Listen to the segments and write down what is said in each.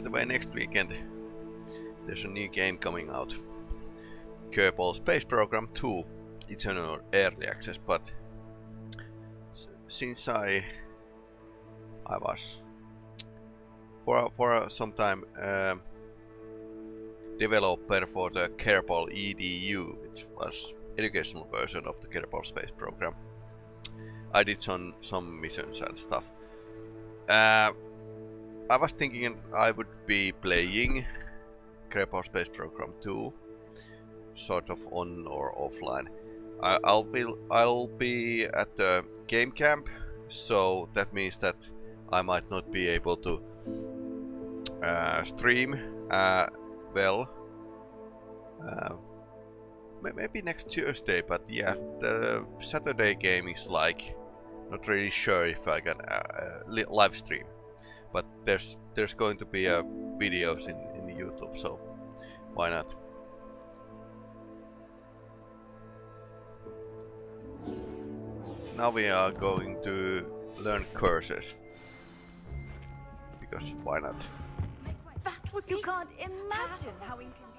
by the way, next weekend there's a new game coming out. Kerbal Space Program 2. It's an early access, but since I I was for for some time um, developer for the Kerbal EDU, which was educational version of the Kerbal Space Program. I did some some missions and stuff. Uh, I was thinking I would be playing Kerbal Space Program 2, sort of on or offline. I, will be I'll be at the game camp, so that means that I might not be able to uh, stream uh, well. Uh, maybe next Tuesday, but yeah, the Saturday game is like not really sure if I can uh, uh live stream. But there's there's going to be uh, videos in, in YouTube, so why not? Now we are going to learn curses. Because why not? you can't imagine how inconvenient.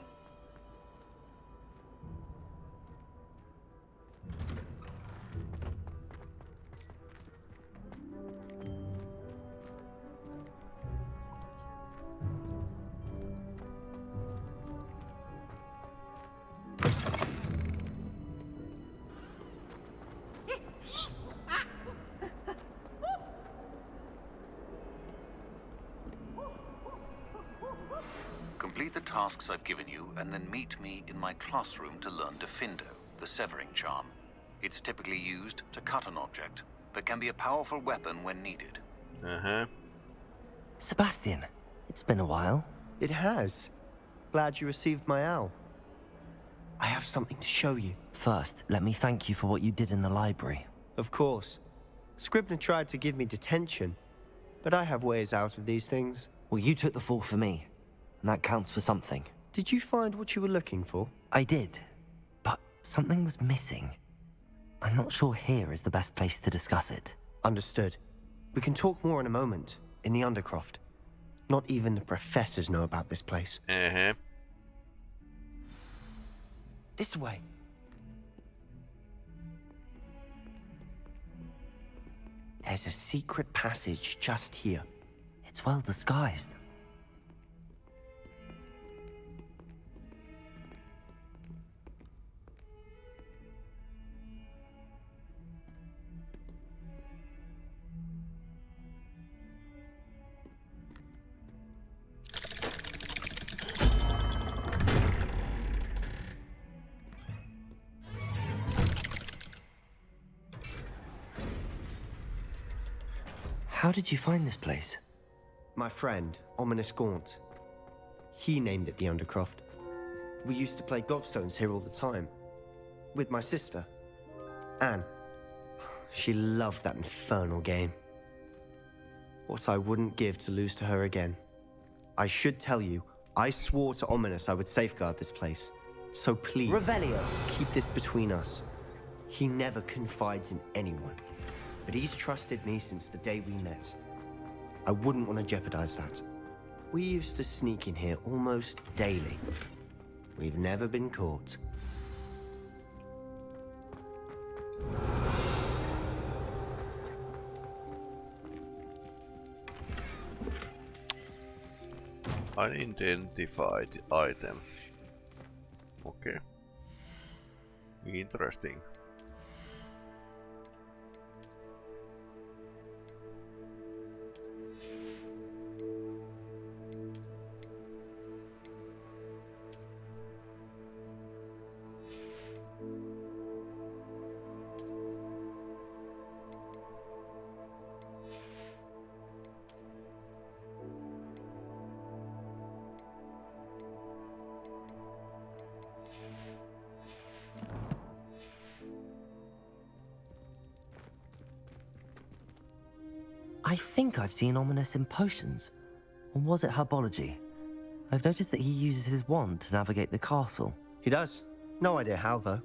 Tasks I've given you, and then meet me in my classroom to learn Diffindo, the severing charm. It's typically used to cut an object, but can be a powerful weapon when needed. Uh-huh. Sebastian, it's been a while. It has. Glad you received my owl. I have something to show you. First, let me thank you for what you did in the library. Of course. Scribner tried to give me detention, but I have ways out of these things. Well, you took the fall for me and that counts for something. Did you find what you were looking for? I did, but something was missing. I'm not sure here is the best place to discuss it. Understood. We can talk more in a moment, in the Undercroft. Not even the professors know about this place. Uh-huh. This way. There's a secret passage just here. It's well disguised. How did you find this place? My friend, Ominis Gaunt. He named it the Undercroft. We used to play gobstones here all the time. With my sister, Anne. She loved that infernal game. What I wouldn't give to lose to her again. I should tell you, I swore to Ominis I would safeguard this place. So please, Revelio. keep this between us. He never confides in anyone but he's trusted me since the day we met. I wouldn't want to jeopardize that. We used to sneak in here almost daily. We've never been caught. Unidentified item. Okay. Interesting. Think I've seen Ominis in potions. Or was it herbology? I've noticed that he uses his wand to navigate the castle. He does. No idea how, though.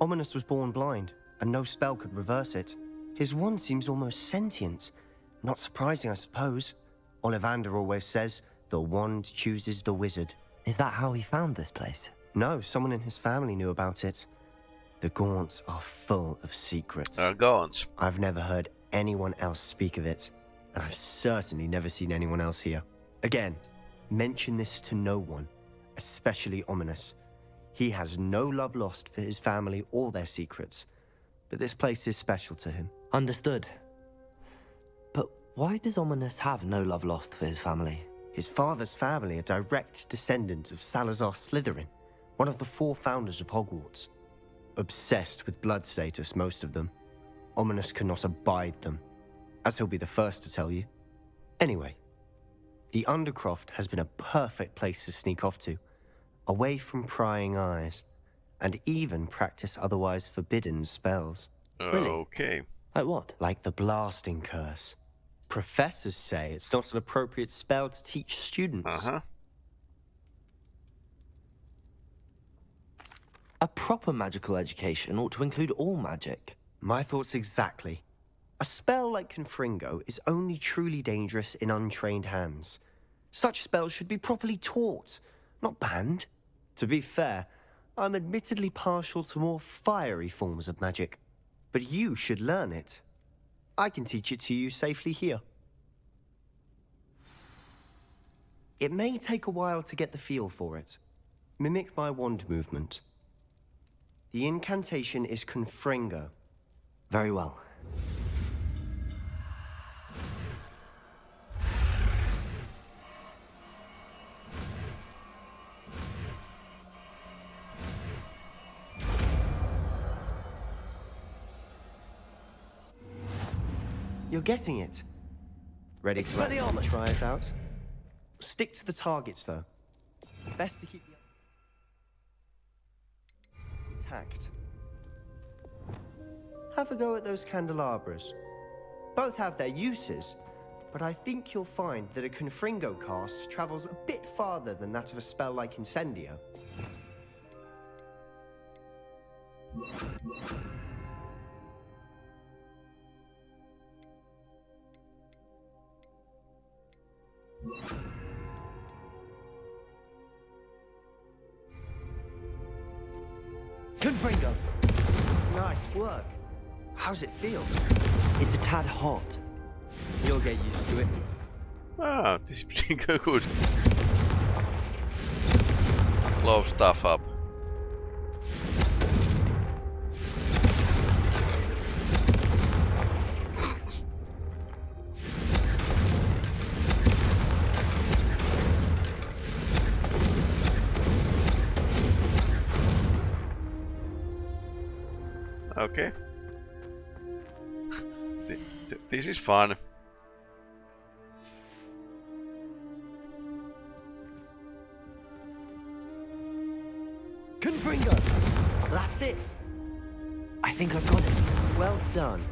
Ominis was born blind, and no spell could reverse it. His wand seems almost sentient. Not surprising, I suppose. Ollivander always says, the wand chooses the wizard. Is that how he found this place? No, someone in his family knew about it. The Gaunts are full of secrets. Uh, Gaunts. I've never heard anyone else speak of it, and I've certainly never seen anyone else here. Again, mention this to no one, especially Ominis. He has no love lost for his family or their secrets, but this place is special to him. Understood. But why does Ominis have no love lost for his family? His father's family are direct descendants of Salazar Slytherin, one of the four founders of Hogwarts. Obsessed with blood status, most of them. Ominis cannot abide them, as he'll be the first to tell you. Anyway, the Undercroft has been a perfect place to sneak off to, away from prying eyes, and even practice otherwise forbidden spells, Okay. Like what? like the Blasting Curse. Professors say it's not an appropriate spell to teach students. Uh huh. A proper magical education ought to include all magic. My thoughts exactly. A spell like Confringo is only truly dangerous in untrained hands. Such spells should be properly taught, not banned. To be fair, I'm admittedly partial to more fiery forms of magic. But you should learn it. I can teach it to you safely here. It may take a while to get the feel for it. Mimic my wand movement. The incantation is Confringo. Very well. You're getting it. Ready to try it out? Stick to the targets, though. Best to keep the intact. Have a go at those candelabras. Both have their uses, but I think you'll find that a Confringo cast travels a bit farther than that of a spell like Incendio. How's it feel? It's a tad hot. You'll get used to it. Ah, this is pretty good. Blow stuff up. Okay. Th- th- This is fun. Confringo! That's it. I think I've got it. Well done.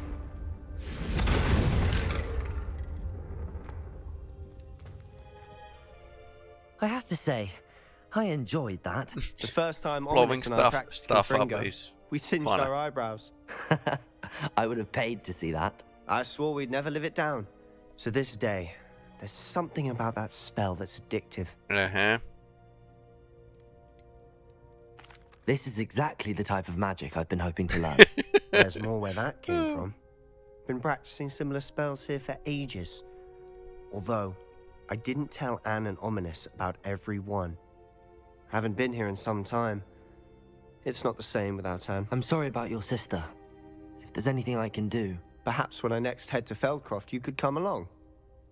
I have to say, I enjoyed that. The first time Blowing and I stuff stuff up Confringo, is we singed fun. our eyebrows. I would have paid to see that. I swore we'd never live it down. So this day, there's something about that spell that's addictive. Uh huh. This is exactly the type of magic I've been hoping to learn. There's more where that came from. Been practicing similar spells here for ages. Although, I didn't tell Anne and Ominis about every one. Haven't been here in some time. It's not the same without Anne. I'm sorry about your sister. If there's anything I can do, Perhaps when I next head to Feldcroft, you could come along.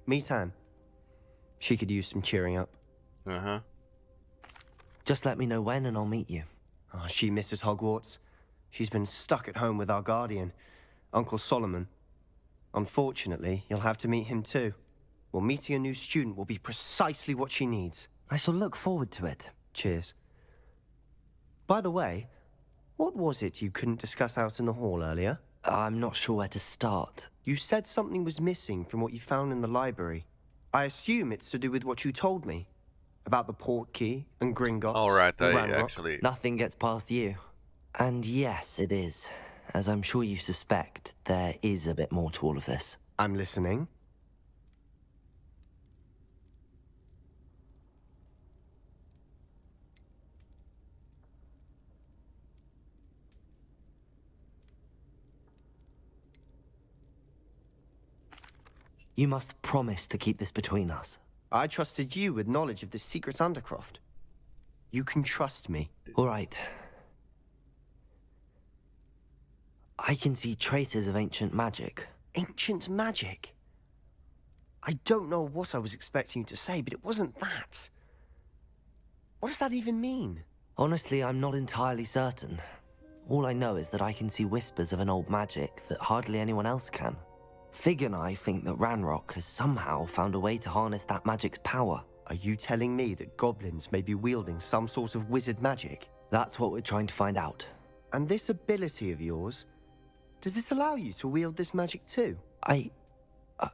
Meet Anne. She could use some cheering up. Uh huh. just let me know when and I'll meet you. Oh, she misses Hogwarts. She's been stuck at home with our guardian, Uncle Solomon. Unfortunately, you'll have to meet him too. Well, meeting a new student will be precisely what she needs. I shall look forward to it. Cheers. By the way, what was it you couldn't discuss out in the hall earlier? I'm not sure where to start. You said something was missing from what you found in the library. I assume it's to do with what you told me about the portkey and Gringotts. All right, and I Ranrock. actually. Nothing gets past you. And yes, it is. As I'm sure you suspect, there is a bit more to all of this. I'm listening. You must promise to keep this between us. I trusted you with knowledge of the secret Undercroft. You can trust me. All right. I can see traces of ancient magic. Ancient magic? I don't know what I was expecting you to say, but it wasn't that. What does that even mean? Honestly, I'm not entirely certain. All I know is that I can see whispers of an old magic that hardly anyone else can. Fig and I think that Ranrock has somehow found a way to harness that magic's power. Are you telling me that goblins may be wielding some sort of wizard magic? That's what we're trying to find out. And this ability of yours, does it allow you to wield this magic too? I... Uh,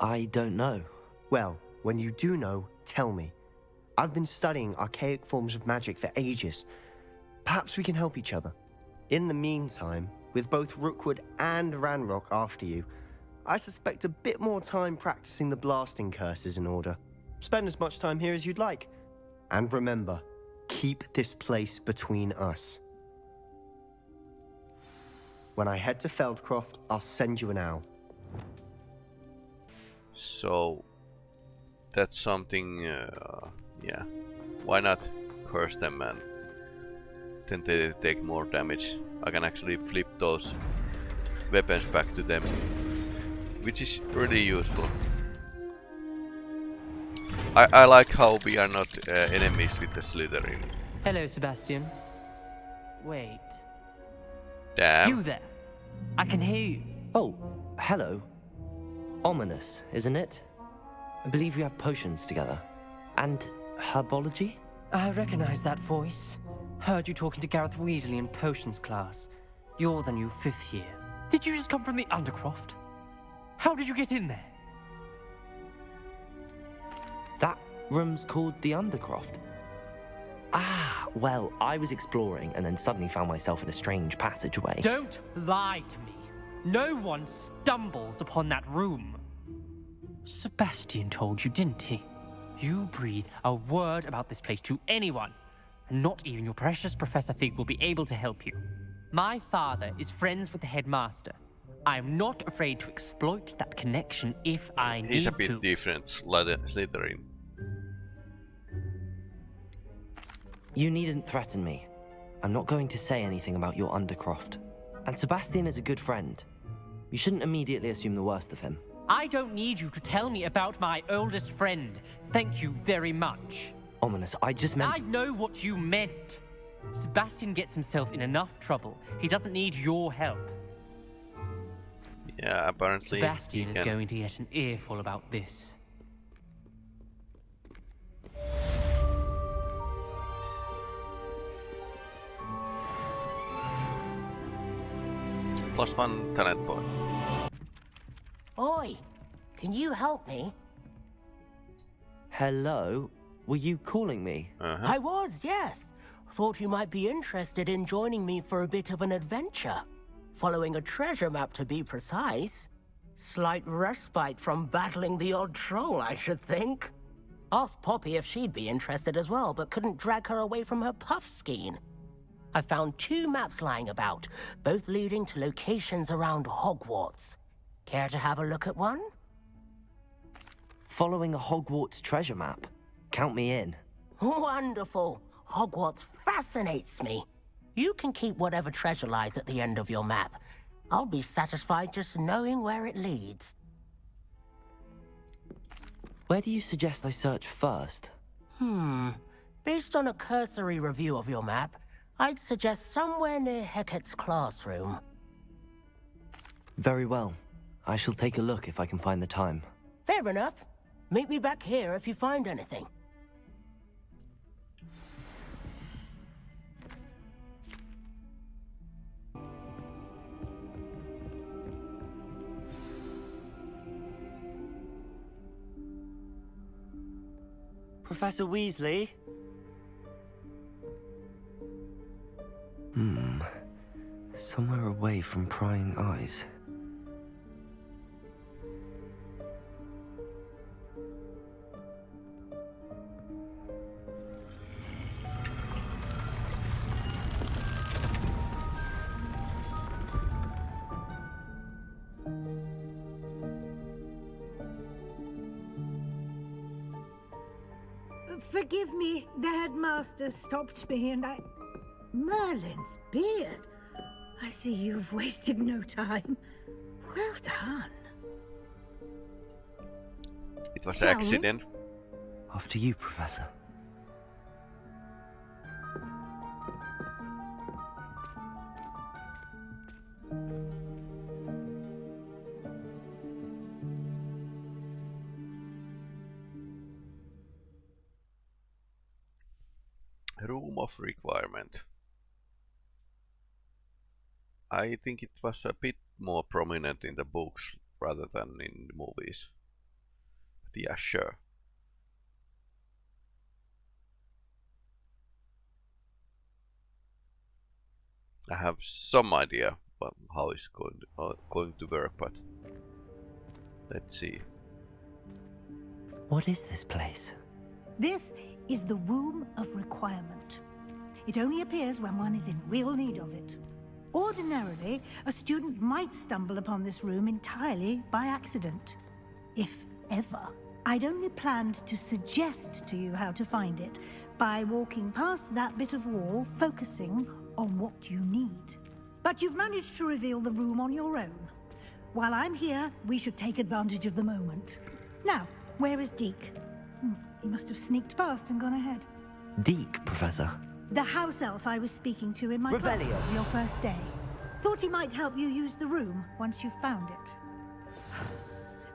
I don't know. Well, when you do know, tell me. I've been studying archaic forms of magic for ages. Perhaps we can help each other. In the meantime, with both Rookwood and Ranrock after you, I suspect a bit more time practicing the blasting curse is in order. Spend as much time here as you'd like. And remember, keep this place between us. When I head to Feldcroft, I'll send you an owl. So that's something. Uh, yeah. Why not curse them and then they take more damage. I can actually flip those weapons back to them, which is pretty useful. I, I like how we are not uh, enemies with the Slytherin. Hello, Sebastian. Wait. Damn. You there? I can hear you. Oh, hello. Ominis, isn't it? I believe we have potions together. And herbology? I recognize that voice. Heard you talking to Gareth Weasley in potions class. You're the new fifth year. Did you just come from the Undercroft? How did you get in there? That room's called the Undercroft. Ah, well, I was exploring and then suddenly found myself in a strange passageway. Don't lie to me. No one stumbles upon that room. Sebastian told you, didn't he? You breathe a word about this place to anyone, and not even your precious Professor Fig will be able to help you. My father is friends with the headmaster. I am not afraid to exploit that connection if I need to. He's a bit different, Slyther- Slytherin. You needn't threaten me. I'm not going to say anything about your Undercroft. And Sebastian is a good friend. You shouldn't immediately assume the worst of him. I don't need you to tell me about my oldest friend. Thank you very much. Ominis, I just meant. I know what you meant. Sebastian gets himself in enough trouble. He doesn't need your help. Yeah, apparently. Sebastian he is going to get an earful about this. Plus one talent point. Oi, can you help me? Hello? Were you calling me? Uh-huh. I was, yes. Thought you might be interested in joining me for a bit of an adventure. Following a treasure map to be precise. Slight respite from battling the odd troll, I should think. Asked Poppy if she'd be interested as well, but couldn't drag her away from her puffskein. I found two maps lying about, both leading to locations around Hogwarts. Care to have a look at one? Following a Hogwarts treasure map? Count me in. Wonderful. Hogwarts fascinates me. You can keep whatever treasure lies at the end of your map. I'll be satisfied just knowing where it leads. Where do you suggest I search first? Hmm. Based on a cursory review of your map, I'd suggest somewhere near Hecat's classroom. Very well. I shall take a look if I can find the time. Fair enough. Meet me back here if you find anything. Professor Weasley? Hmm. Somewhere away from prying eyes. Forgive me, the headmaster stopped me and I... Merlin's beard. I see you've wasted no time. Well done. It was an we? accident. After you, Professor. I think it was a bit more prominent in the books rather than in the movies. But yeah, sure. I have some idea but how it's going to, uh, going to work, but let's see. What is this place? This is the Room of Requirement. It only appears when one is in real need of it. Ordinarily, a student might stumble upon this room entirely by accident. If ever. I'd only planned to suggest to you how to find it by walking past that bit of wall, focusing on what you need. But you've managed to reveal the room on your own. While I'm here, we should take advantage of the moment. Now, where is Deke? Hmm, he must have sneaked past and gone ahead. Deke, Professor. The house elf I was speaking to in my class Revelio. on your first day. Thought he might help you use the room once you've found it.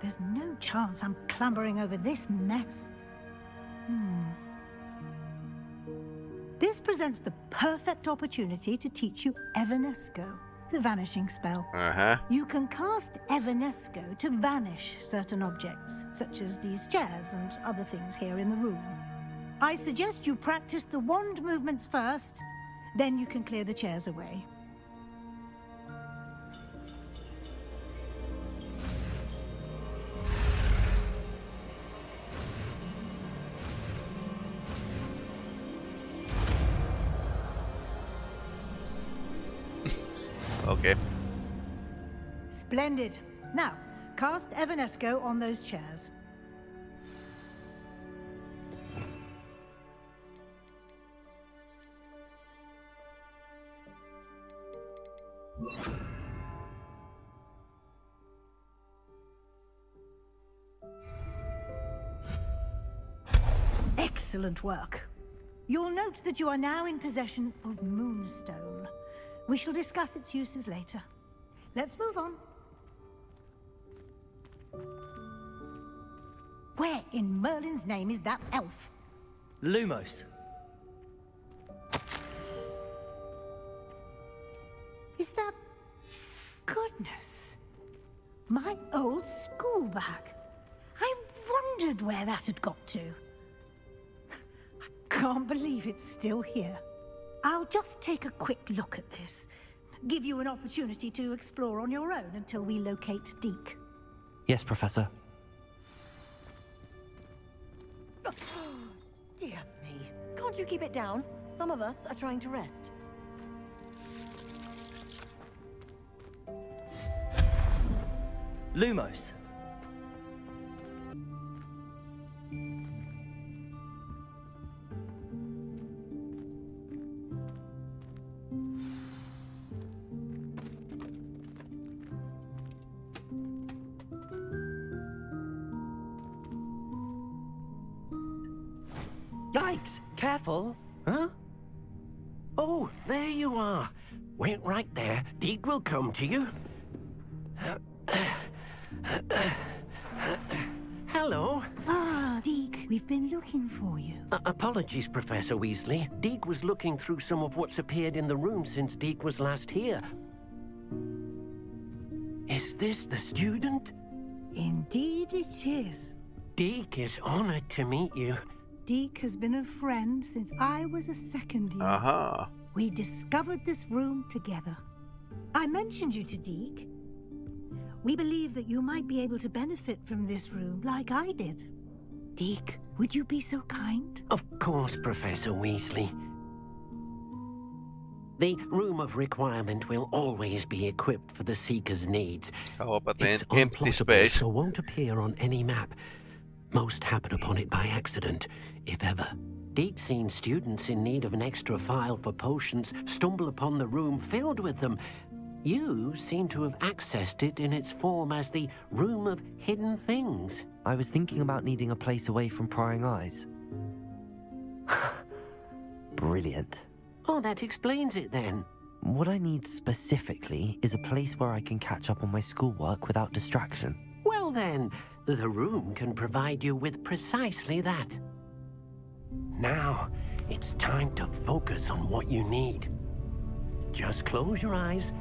There's no chance I'm clambering over this mess. Hmm. This presents the perfect opportunity to teach you Evanesco, the vanishing spell. Uh huh. You can cast Evanesco to vanish certain objects, such as these chairs and other things here in the room. I suggest you practice the wand movements first, then you can clear the chairs away. Okay. Splendid. Now, cast Evanesco on those chairs. Excellent work. You'll note that you are now in possession of Moonstone. We shall discuss its uses later. Let's move on. Where in Merlin's name is that elf? Lumos. Where that had got to. I can't believe it's still here. I'll just take a quick look at this. Give you an opportunity to explore on your own until we locate Deke. Yes, Professor. Dear me. Can't you keep it down? Some of us are trying to rest. Lumos. Yikes! Careful! Huh? Oh, there you are. Wait right there. Deke will come to you. Hello. Ah, Deke, we've been looking for you. Uh, apologies, Professor Weasley. Deke was looking through some of what's appeared in the room since Deke was last here. Is this the student? Indeed it is. Deke is honored to meet you. Deke has been a friend since I was a second year. Uh huh. We discovered this room together. I mentioned you to Deke. We believe that you might be able to benefit from this room like I did. Deke, would you be so kind? Of course, Professor Weasley. The Room of Requirement will always be equipped for the Seeker's needs. How about the It's em- empty space? so won't appear on any map. Most happen upon it by accident, if ever. Deke's seen students in need of an extra file for potions stumble upon the room filled with them. You seem to have accessed it in its form as the Room of Hidden Things. I was thinking about needing a place away from prying eyes. Brilliant. Oh, that explains it then. What I need specifically is a place where I can catch up on my schoolwork without distraction. Well then, the room can provide you with precisely that. Now, it's time to focus on what you need. Just close your eyes.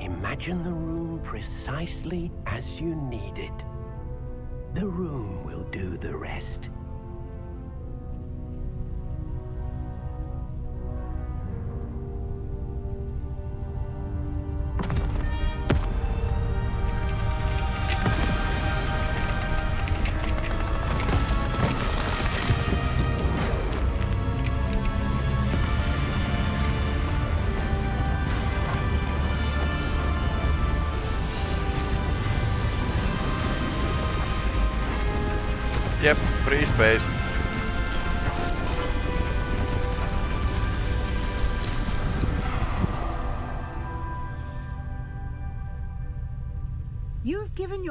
Imagine the room precisely as you need it. The room will do the rest.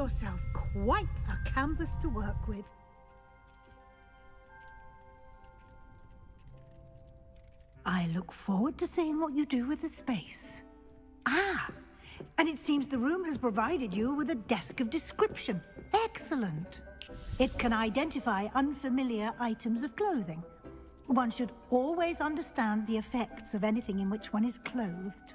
Yourself quite a canvas to work with. I look forward to seeing what you do with the space. Ah, and it seems the room has provided you with a desk of description. Excellent. It can identify unfamiliar items of clothing. One should always understand the effects of anything in which one is clothed.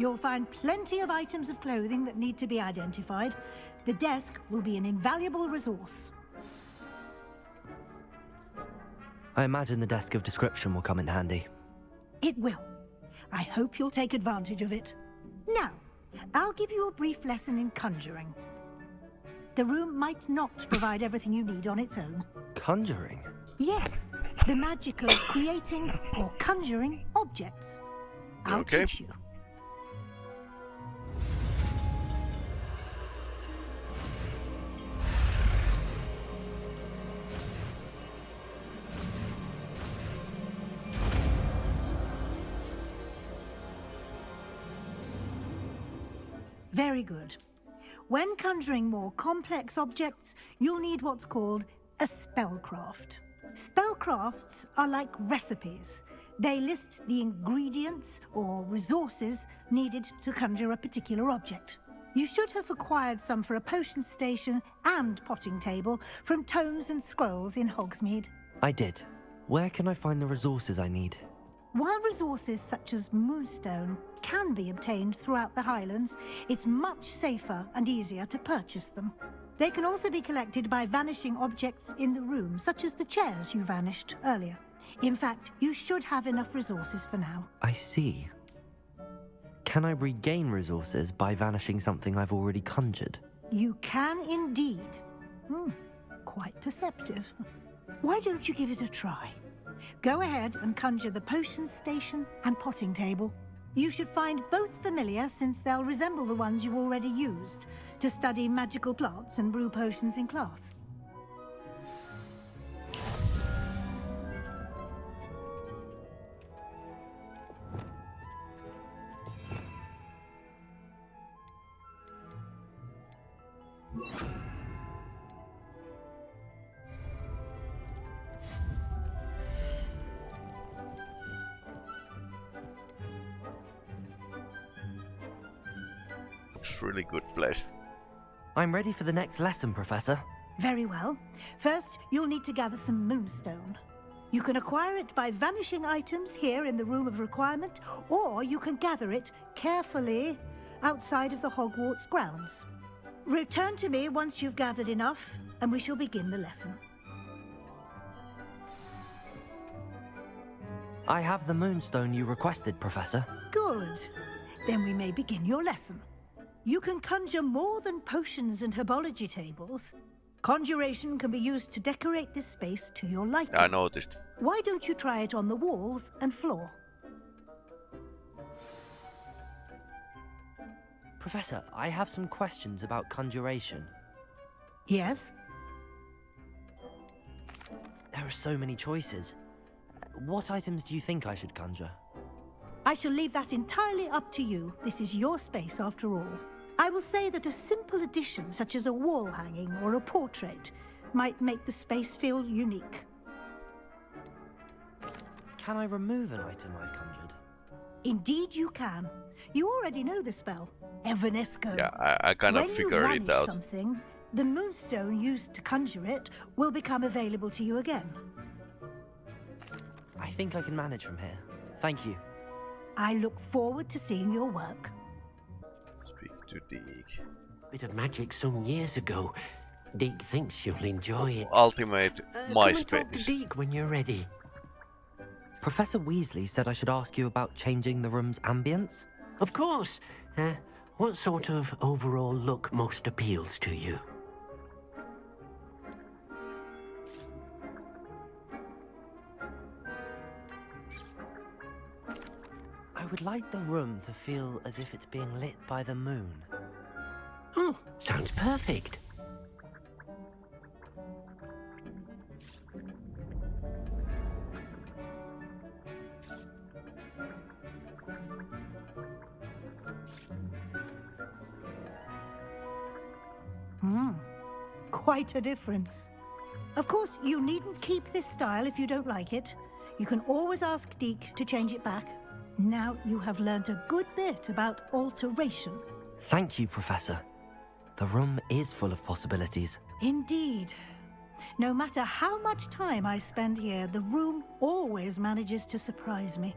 You'll find plenty of items of clothing that need to be identified. The desk will be an invaluable resource. I imagine the desk of description will come in handy. It will. I hope you'll take advantage of it. Now, I'll give you a brief lesson in conjuring. The room might not provide everything you need on its own. Conjuring? Yes, the magic of creating or conjuring objects. I'll Okay. teach you. Very good. When conjuring more complex objects, you'll need what's called a spellcraft. Spellcrafts are like recipes. They list the ingredients or resources needed to conjure a particular object. You should have acquired some for a potion station and potting table from tomes and scrolls in Hogsmeade. I did. Where can I find the resources I need? While resources such as Moonstone can be obtained throughout the Highlands, it's much safer and easier to purchase them. They can also be collected by vanishing objects in the room, such as the chairs you vanished earlier. In fact, you should have enough resources for now. I see. Can I regain resources by vanishing something I've already conjured? You can indeed. Hmm, quite perceptive. Why don't you give it a try? Go ahead and conjure the potion station and potting table. You should find both familiar since they'll resemble the ones you've already used to study magical plants and brew potions in class. Really good place. I'm ready for the next lesson, Professor. Very well. First, you'll need to gather some moonstone. You can acquire it by vanishing items here in the Room of Requirement, or you can gather it carefully outside of the Hogwarts grounds. Return to me once you've gathered enough, and we shall begin the lesson. I have the moonstone you requested, Professor. Good. Then we may begin your lesson. You can conjure more than potions and herbology tables. Conjuration can be used to decorate this space to your liking. I noticed. Why don't you try it on the walls and floor? Professor, I have some questions about conjuration. Yes? There are so many choices. What items do you think I should conjure? I shall leave that entirely up to you. This is your space after all. I will say that a simple addition, such as a wall hanging or a portrait, might make the space feel unique. Can I remove an item I've conjured? Indeed you can. You already know the spell, Evanesco. Yeah, I, I kind when of you figured it out. something, the moonstone used to conjure it will become available to you again. I think I can manage from here. Thank you. I look forward to seeing your work. Speak to Deke. Bit of magic some years ago. Deke thinks you'll enjoy it. Ultimate Uh, come and talk to MySpace. Deke when you're ready. Professor Weasley said I should ask you about changing the room's ambience. Of course. Uh, what sort of overall look most appeals to you? Would like the room to feel as if it's being lit by the moon. Oh, sounds perfect. Hmm. Quite a difference. Of course, you needn't keep this style if you don't like it. You can always ask Deke to change it back. Now you have learned a good bit about alteration. Thank you, Professor. The room is full of possibilities. Indeed. No matter how much time I spend here, the room always manages to surprise me.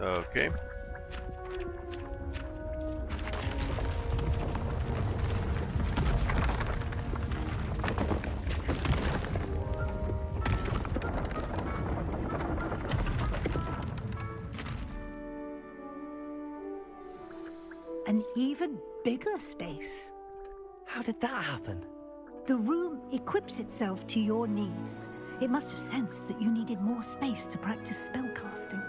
Okay. Bigger space. How did that happen? The room equips itself to your needs. It must have sensed that you needed more space to practice spellcasting.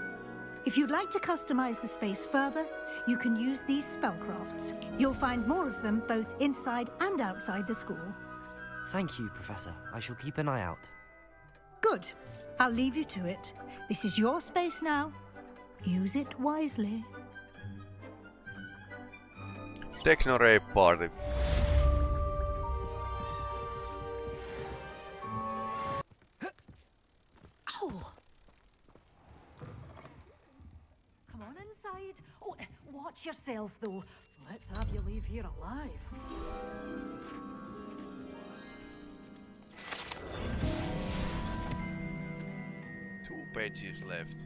If you'd like to customize the space further, you can use these spellcrafts. You'll find more of them both inside and outside the school. Thank you, Professor. I shall keep an eye out. Good. I'll leave you to it. This is your space now. Use it wisely. Technoray party. Oh. Come on inside. Oh, watch yourself, though. Let's have you leave here alive. Two pages left.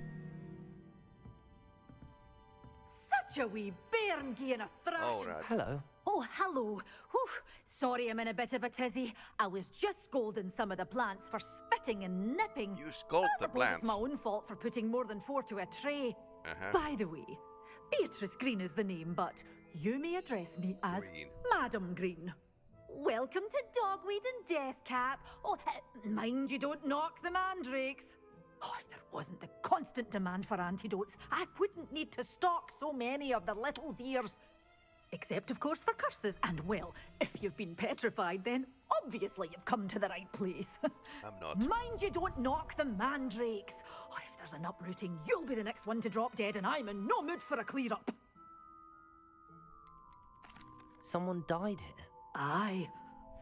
Such a wee bairn giving a thrashing. Alright. Hello. Oh, hello. Whew. Sorry I'm in a bit of a tizzy. I was just scolding some of the plants for spitting and nipping. You scold the plants. it's my own fault for putting more than four to a tray. Uh-huh. By the way, Beatrice Green is the name, but you may address me as Green. Madam Green. Welcome to Dogweed and Deathcap. Oh, eh, mind you don't knock the mandrakes. Oh, if there wasn't the constant demand for antidotes, I wouldn't need to stock so many of the little dears. Except, of course, for curses. And, well, if you've been petrified, then obviously you've come to the right place. I'm not. Mind you don't knock the mandrakes. Oh, if there's an uprooting, you'll be the next one to drop dead, and I'm in no mood for a clear up. Someone died here. Aye.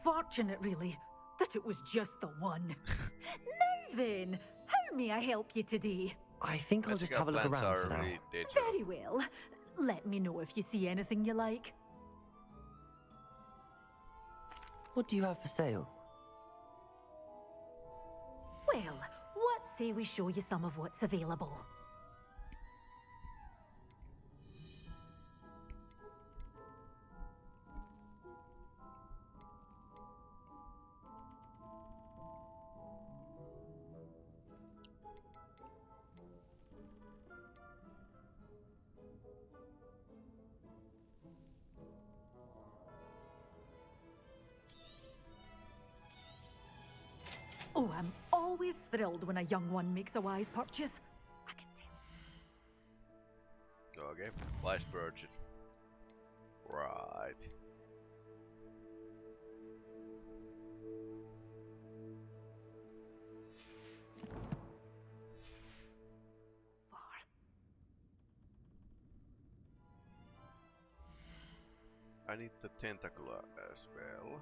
Fortunate, really, that it was just the one. now then, how may I help you today? I think I'll just Magical have a look around for now. Very well. Let me know if you see anything you like. What do you have for sale? Well, what say we show you some of what's available? Oh, I'm always thrilled when a young one makes a wise purchase. I can tell. Okay, wise purchase. Right. Far. I need the tentacula as well.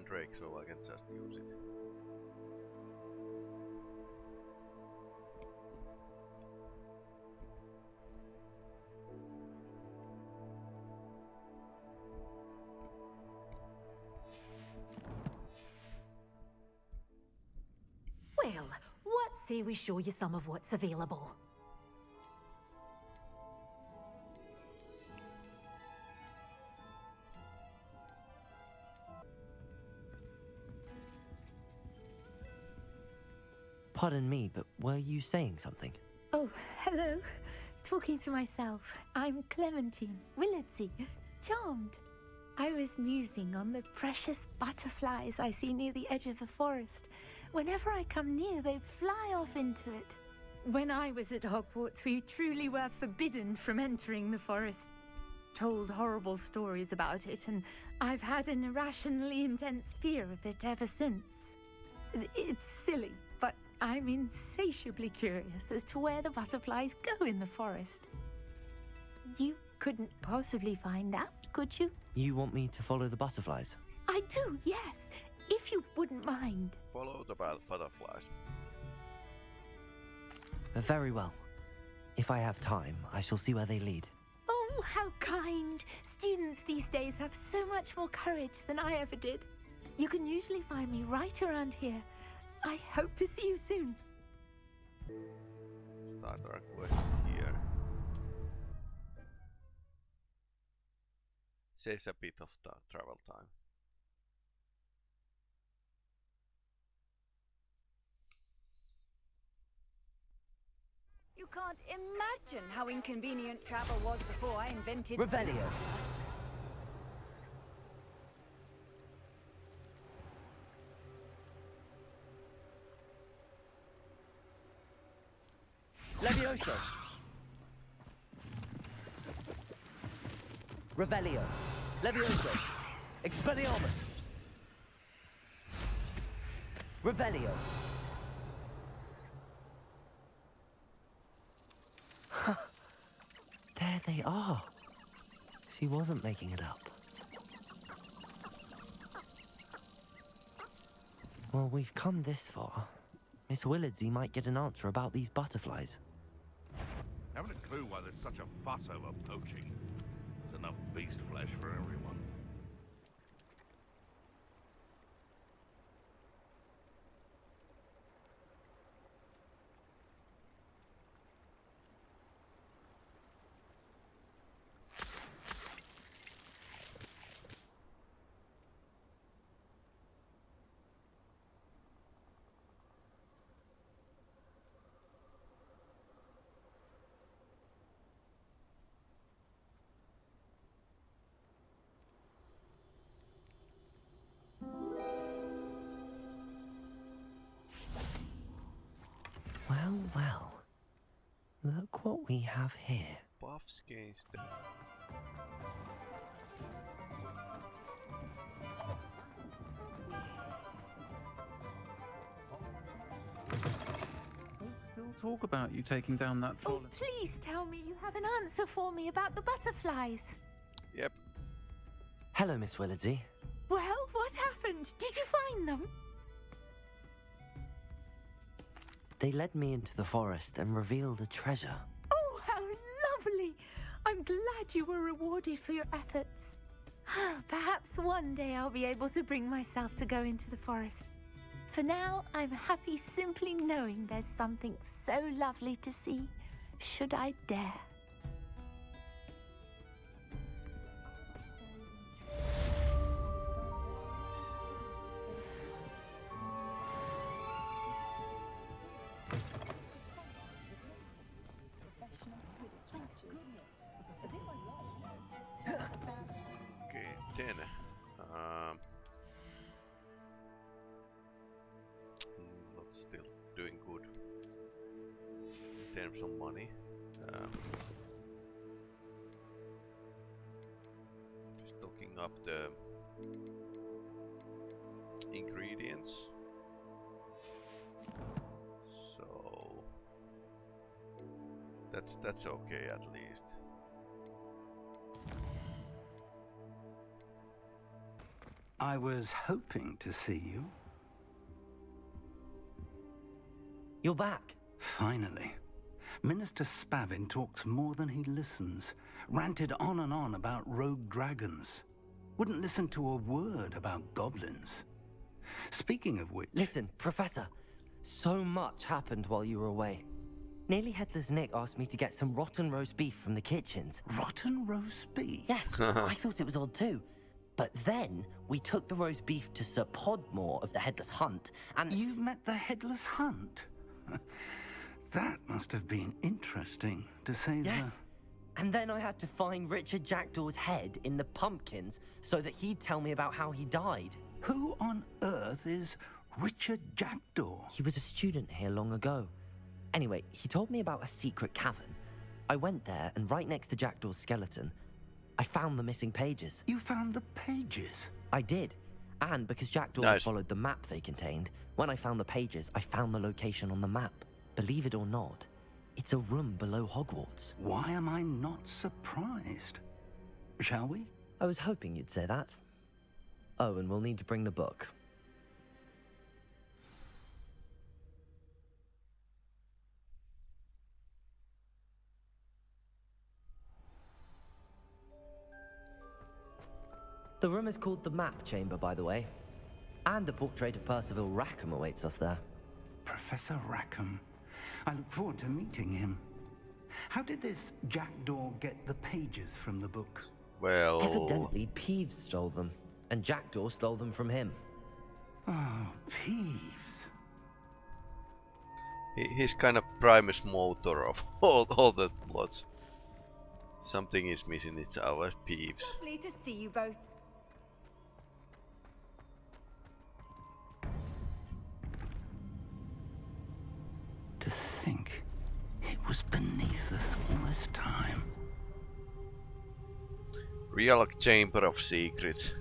Mandrake, so I can just use it. Well, what say we show you some of what's available? Pardon me, but were you saying something? Oh, hello. Talking to myself. I'm Clementine Willardsey. Charmed. I was musing on the precious butterflies I see near the edge of the forest. Whenever I come near, they fly off into it. When I was at Hogwarts, we truly were forbidden from entering the forest. Told horrible stories about it, and I've had an irrationally intense fear of it ever since. It's silly, I'm insatiably curious as to where the butterflies go in the forest. You couldn't possibly find out, could you? You want me to follow the butterflies? I do, yes, if you wouldn't mind. Follow the butterflies. Uh, Very well. If I have time, I shall see where they lead. Oh, how kind! Students these days have so much more courage than I ever did. You can usually find me right around here. I hope to see you soon. Start our quest here. Saves a bit of the travel time. You can't imagine how inconvenient travel was before I invented... Revelio. Levioso. Revelio. Levioso. Expelliarmus. Revelio. there they are. She wasn't making it up. Well, we've come this far. Miss Willardsey might get an answer about these butterflies. Clue why there's such a fuss over poaching. There's enough beast flesh for everyone. Look what we have here. Buffs against the... Talk about you taking down that troll. Oh, please tell me you have an answer for me about the butterflies. Yep. Hello, Miss Willardsey. Well, what happened? Did you find them? They led me into the forest and revealed a treasure. I'm glad you were rewarded for your efforts. Ah, perhaps one day I'll be able to bring myself to go into the forest. For now, I'm happy simply knowing there's something so lovely to see, should I dare. That's that's okay at least. I was hoping to see you. You're back. Finally. Minister Spavin talks more than he listens. Ranted on and on about rogue dragons. Wouldn't listen to a word about goblins. Speaking of which... Listen, Professor. So much happened while you were away. Nearly Headless Nick asked me to get some rotten roast beef from the kitchens. Rotten roast beef? Yes, I thought it was odd too. But then we took the roast beef to Sir Podmore of the Headless Hunt, and you met the Headless Hunt. that must have been interesting, to say yes. And then I had to find Richard Jackdaw's head in the pumpkins so that he'd tell me about how he died. Who on earth is Richard Jackdaw? He was a student here long ago. Anyway, he told me about a secret cavern. I went there, and right next to Jackdaw's skeleton, I found the missing pages. You found the pages? I did. And because Jackdaw Nice. followed the map they contained, when I found the pages, I found the location on the map. Believe it or not, it's a room below Hogwarts. Why am I not surprised? Shall we? I was hoping you'd say that. Oh, and we'll need to bring the book. The room is called the Map Chamber, by the way. And a portrait of Percival Rackham awaits us there. Professor Rackham. I look forward to meeting him. How did this Jackdaw get the pages from the book? Well, Evidently, Peeves stole them, and Jackdaw stole them from him. Oh, Peeves. he, he's kind of primus motor of all, all the plots. Something is missing, it's our peeves. Lovely to see you both. Was beneath us all this time. Real Chamber of Secrets.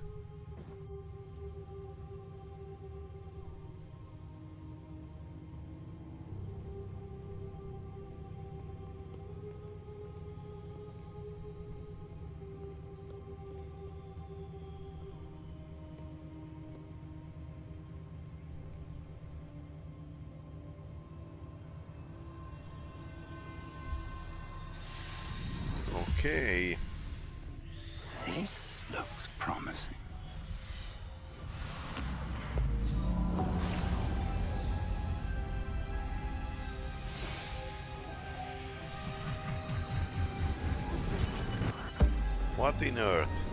Okay. This looks promising. What in earth?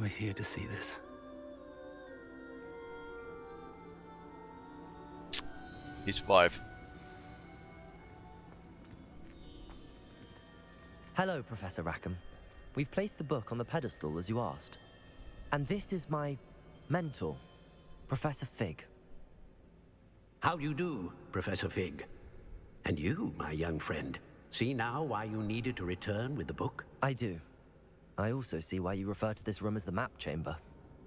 Were here to see this. His wife. Hello, Professor Rackham. We've placed the book on the pedestal as you asked. And this is my mentor, Professor Fig. How do you do, Professor Fig? And you, my young friend, see now why you needed to return with the book? I do. I also see why you refer to this room as the map chamber.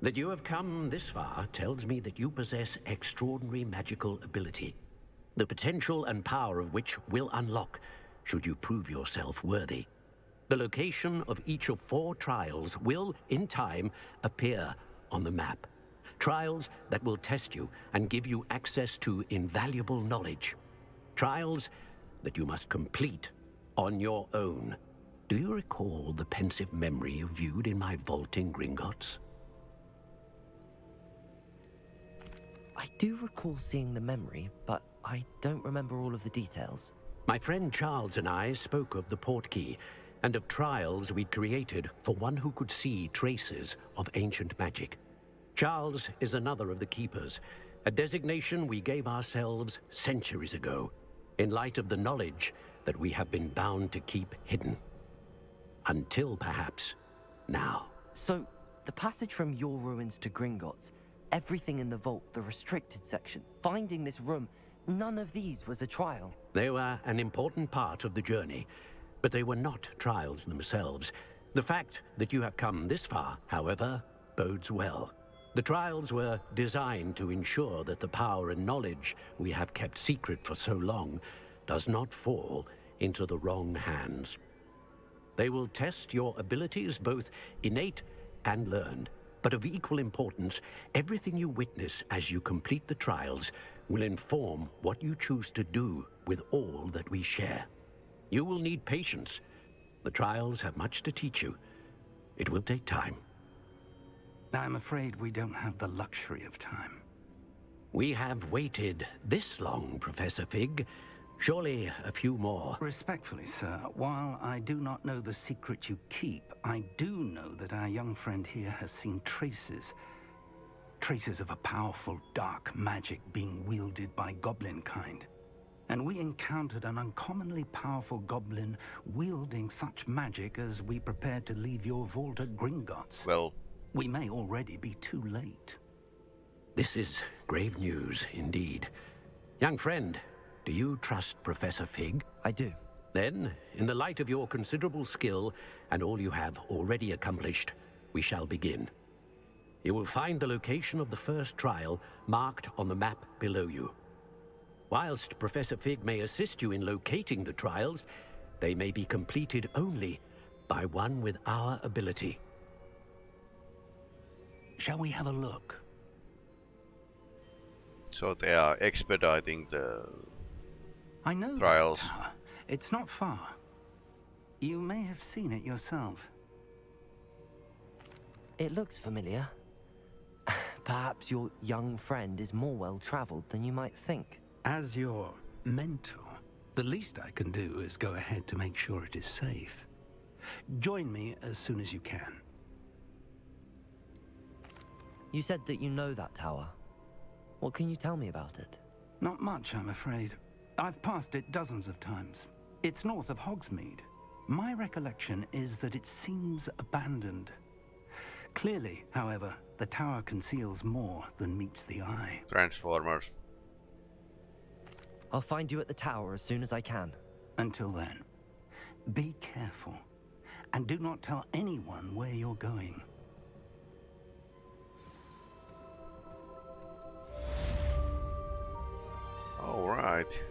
That you have come this far tells me that you possess extraordinary magical ability, the potential and power of which will unlock should you prove yourself worthy. The location of each of four trials will, in time, appear on the map. Trials that will test you and give you access to invaluable knowledge. Trials that you must complete on your own. Do you recall the Pensieve memory you viewed in my vault in Gringotts? I do recall seeing the memory, but I don't remember all of the details. My friend Charles and I spoke of the portkey and of trials we'd created for one who could see traces of ancient magic. Charles is another of the Keepers, a designation we gave ourselves centuries ago, in light of the knowledge that we have been bound to keep hidden. Until, perhaps, now. So, the passage from your ruins to Gringotts, everything in the vault, the restricted section, finding this room, none of these was a trial. They were an important part of the journey, but they were not trials themselves. The fact that you have come this far, however, bodes well. The trials were designed to ensure that the power and knowledge we have kept secret for so long does not fall into the wrong hands. They will test your abilities, both innate and learned. But of equal importance, everything you witness as you complete the trials will inform what you choose to do with all that we share. You will need patience. The trials have much to teach you. It will take time. I'm afraid we don't have the luxury of time. We have waited this long, Professor Fig. Surely a few more. Respectfully, sir, while I do not know the secret you keep, I do know that our young friend here has seen traces. Traces of a powerful dark magic being wielded by goblin kind. And we encountered an uncommonly powerful goblin wielding such magic as we prepared to leave your vault at Gringotts. Well... We may already be too late. This is grave news, indeed. Young friend, do you trust Professor Fig? I do. Then, in the light of your considerable skill and all you have already accomplished, we shall begin. You will find the location of the first trial marked on the map below you. Whilst Professor Fig may assist you in locating the trials, they may be completed only by one with our ability. Shall we have a look? So they are expediting the I know trials. It's not far. You may have seen it yourself. It looks familiar. Perhaps your young friend is more well-traveled than you might think. As your mentor, the least I can do is go ahead to make sure it is safe. Join me as soon as you can. You said that you know that tower. What can you tell me about it? Not much, I'm afraid. I've passed it dozens of times. It's north of Hogsmeade. My recollection is that it seems abandoned. Clearly, however, the tower conceals more than meets the eye. Transformers. I'll find you at the tower as soon as I can. Until then, be careful. And do not tell anyone where you're going. Alright.